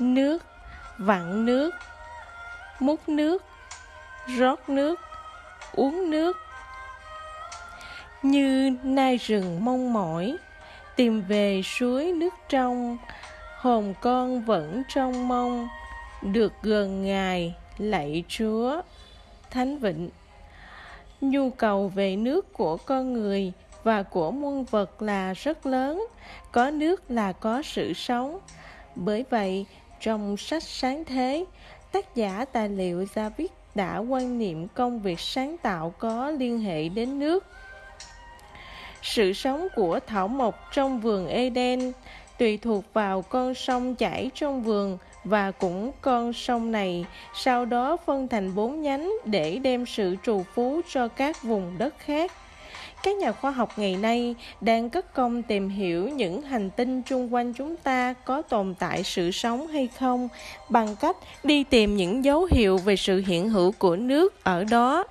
nước, vặn nước, múc nước, rót nước, uống nước. Như nai rừng mong mỏi, tìm về suối nước trong hồn con vẫn trong mong. Được gần ngài lạy chúa, thánh vịnh. Nhu cầu về nước của con người và của muôn vật là rất lớn, có nước là có sự sống. Bởi vậy trong sách sáng thế tác giả tài liệu David đã quan niệm công việc sáng tạo có liên hệ đến nước sự sống của thảo mộc trong vườn Eden tùy thuộc vào con sông chảy trong vườn và cũng con sông này, sau đó phân thành bốn nhánh để đem sự trù phú cho các vùng đất khác. Các nhà khoa học ngày nay đang cất công tìm hiểu những hành tinh chung quanh chúng ta có tồn tại sự sống hay không bằng cách đi tìm những dấu hiệu về sự hiện hữu của nước ở đó.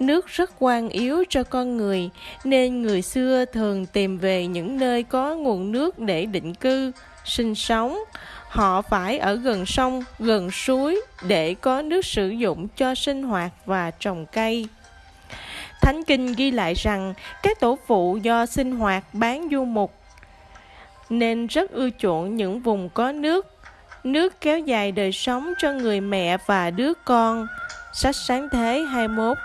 Nước rất quan yếu cho con người, nên người xưa thường tìm về những nơi có nguồn nước để định cư, sinh sống. Họ phải ở gần sông, gần suối để có nước sử dụng cho sinh hoạt và trồng cây. Thánh Kinh ghi lại rằng các tổ phụ do sinh hoạt bán du mục nên rất ưa chuộng những vùng có nước. Nước kéo dài đời sống cho người mẹ và đứa con. Sách sáng thế 21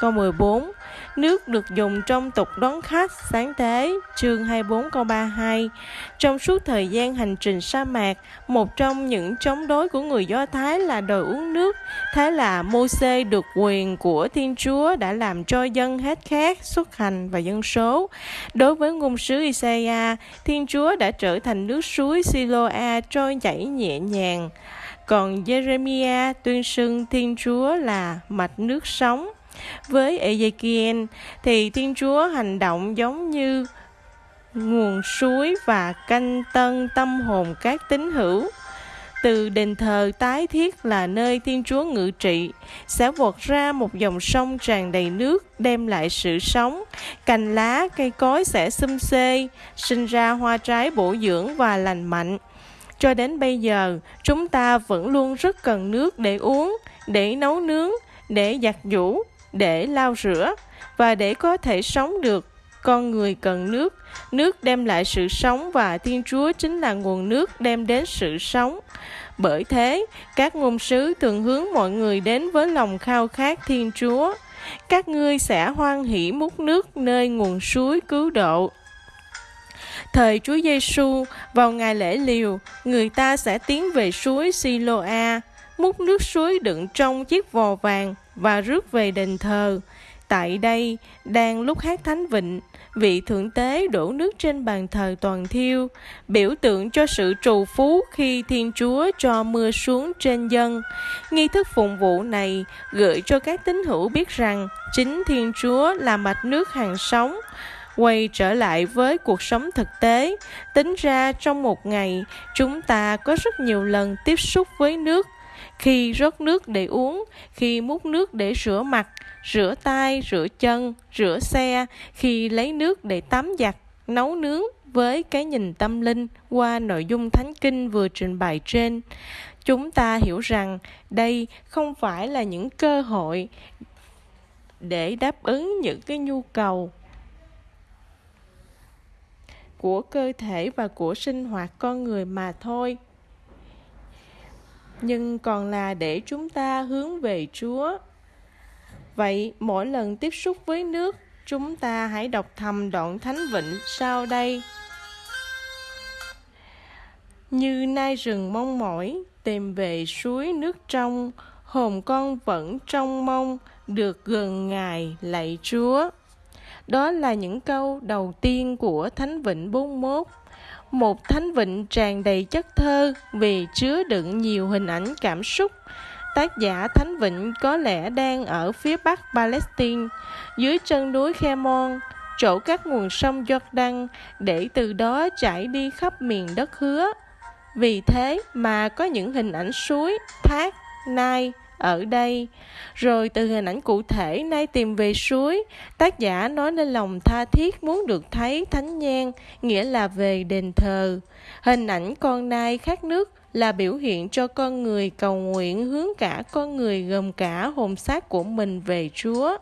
Câu 14 Nước được dùng trong tục đón khách sáng thế, chương 24 câu 32. Trong suốt thời gian hành trình sa mạc, một trong những chống đối của người Do Thái là đòi uống nước. Thế là Mô-xê được quyền của Thiên Chúa đã làm cho dân hết khát, xuất hành và dân số. Đối với ngôn sứ Isaiah, Thiên Chúa đã trở thành nước suối Siloa trôi chảy nhẹ nhàng. Còn Jeremiah tuyên xưng Thiên Chúa là mạch nước sống. Với Ezekiel thì Thiên Chúa hành động giống như nguồn suối và canh tân tâm hồn các tín hữu. Từ đền thờ tái thiết là nơi Thiên Chúa ngự trị, sẽ vọt ra một dòng sông tràn đầy nước, đem lại sự sống. Cành lá, cây cối sẽ xum xê, sinh ra hoa trái bổ dưỡng và lành mạnh. Cho đến bây giờ, chúng ta vẫn luôn rất cần nước để uống, để nấu nướng, để giặt giũ, để lau rửa và để có thể sống được. Con người cần nước. Nước đem lại sự sống và thiên chúa chính là nguồn nước đem đến sự sống. Bởi thế các ngôn sứ thường hướng mọi người đến với lòng khao khát thiên chúa. Các ngươi sẽ hoan hỷ múc nước nơi nguồn suối cứu độ. Thời Chúa Giêsu vào ngày lễ liều, người ta sẽ tiến về suối Siloa, múc nước suối đựng trong chiếc vò vàng và rước về đền thờ. Tại đây, đang lúc hát thánh vịnh, vị thượng tế đổ nước trên bàn thờ toàn thiêu, biểu tượng cho sự trù phú khi Thiên Chúa cho mưa xuống trên dân. Nghi thức phụng vụ này gợi cho các tín hữu biết rằng chính Thiên Chúa là mạch nước hàng sống, quay trở lại với cuộc sống thực tế tính ra trong một ngày chúng ta có rất nhiều lần tiếp xúc với nước khi rót nước để uống, khi múc nước để rửa mặt, rửa tay, rửa chân, rửa xe, khi lấy nước để tắm giặt, nấu nướng với cái nhìn tâm linh qua nội dung thánh kinh vừa trình bày trên. Chúng ta hiểu rằng đây không phải là những cơ hội để đáp ứng những cái nhu cầu của cơ thể và của sinh hoạt con người mà thôi nhưng còn là để chúng ta hướng về Chúa. Vậy mỗi lần tiếp xúc với nước, chúng ta hãy đọc thầm đoạn Thánh Vịnh sau đây. Như nai rừng mong mỏi, tìm về suối nước trong, hồn con vẫn trong mong được gần Ngài lạy Chúa. Đó là những câu đầu tiên của Thánh Vịnh 41 một thánh vịnh tràn đầy chất thơ vì chứa đựng nhiều hình ảnh cảm xúc. Tác giả Thánh Vịnh có lẽ đang ở phía bắc Palestine, dưới chân núi Khemon, chỗ các nguồn sông Jordan, để từ đó chảy đi khắp miền đất hứa. Vì thế mà có những hình ảnh suối, thác, nai, ở đây. Rồi từ hình ảnh cụ thể nay tìm về suối, tác giả nói lên lòng tha thiết muốn được thấy thánh nhang, nghĩa là về đền thờ. Hình ảnh con nai khát nước là biểu hiện cho con người cầu nguyện hướng cả con người gồm cả hồn xác của mình về Chúa.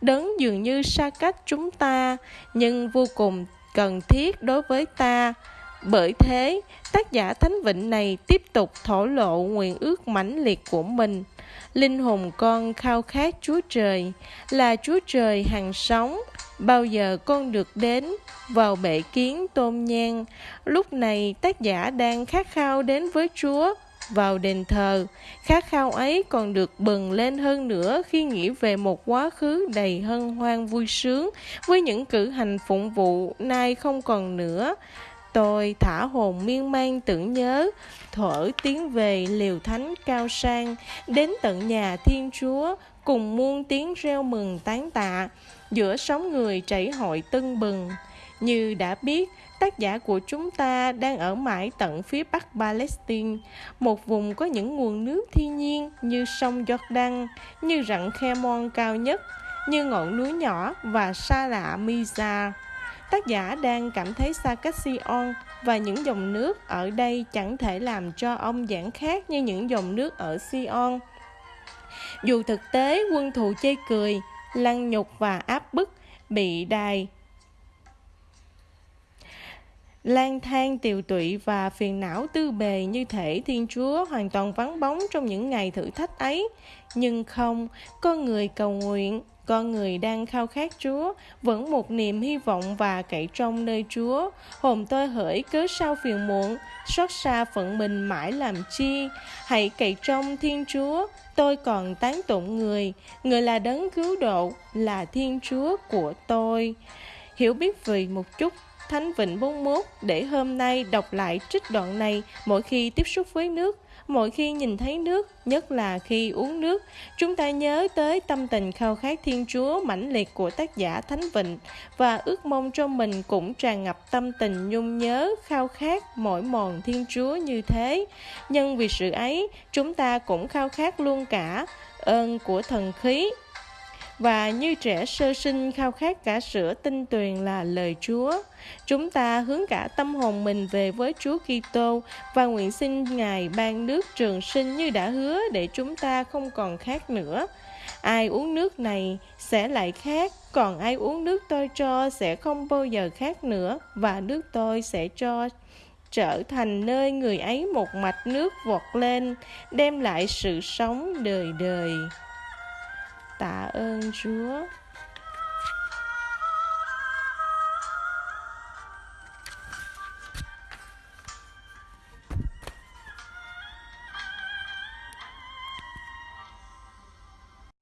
Đấng dường như xa cách chúng ta, nhưng vô cùng cần thiết đối với ta. Bởi thế, tác giả Thánh Vịnh này tiếp tục thổ lộ nguyện ước mãnh liệt của mình. Linh hồn con khao khát Chúa Trời, là Chúa Trời hàng sống, bao giờ con được đến vào bệ kiến tôn nhang. Lúc này tác giả đang khát khao đến với Chúa vào đền thờ. Khát khao ấy còn được bừng lên hơn nữa khi nghĩ về một quá khứ đầy hân hoan vui sướng với những cử hành phụng vụ nay không còn nữa. Tôi thả hồn miên man tưởng nhớ, thở tiếng về liều thánh cao sang, đến tận nhà Thiên Chúa, cùng muôn tiếng reo mừng tán tạ, giữa sóng người chảy hội tưng bừng. Như đã biết, tác giả của chúng ta đang ở mãi tận phía bắc Palestine, một vùng có những nguồn nước thiên nhiên như sông Jordan, như rặng Khemon cao nhất, như ngọn núi nhỏ và xa lạ Mizar. Tác giả đang cảm thấy xa cách Sion và những dòng nước ở đây chẳng thể làm cho ông giảng khác như những dòng nước ở Sion. Dù thực tế quân thù chê cười, lăng nhục và áp bức, bị đài lang thang tiều tụy và phiền não tư bề như thể Thiên Chúa hoàn toàn vắng bóng trong những ngày thử thách ấy. Nhưng không, con người cầu nguyện, con người đang khao khát Chúa, vẫn một niềm hy vọng và cậy trong nơi Chúa. Hồn tôi hỡi cớ sao phiền muộn, xót xa phận mình mãi làm chi. Hãy cậy trong Thiên Chúa, tôi còn tán tụng người. Người là đấng cứu độ, là Thiên Chúa của tôi. Hiểu biết về một chút Thánh Vịnh 41 để hôm nay đọc lại trích đoạn này. Mỗi khi tiếp xúc với nước, mỗi khi nhìn thấy nước, nhất là khi uống nước, chúng ta nhớ tới tâm tình khao khát Thiên Chúa mãnh liệt của tác giả Thánh Vịnh. Và ước mong cho mình cũng tràn ngập tâm tình nhung nhớ, khao khát mỗi mòn Thiên Chúa như thế. Nhân vì sự ấy, chúng ta cũng khao khát luôn cả ơn của thần khí và như trẻ sơ sinh khao khát cả sữa tinh tuyền là lời Chúa. Chúng ta hướng cả tâm hồn mình về với Chúa Kitô và nguyện xin Ngài ban nước trường sinh như đã hứa để chúng ta không còn khát nữa. Ai uống nước này sẽ lại khát, còn ai uống nước tôi cho sẽ không bao giờ khát nữa và nước tôi sẽ cho trở thành nơi người ấy một mạch nước vọt lên, đem lại sự sống đời đời tạ ơn Chúa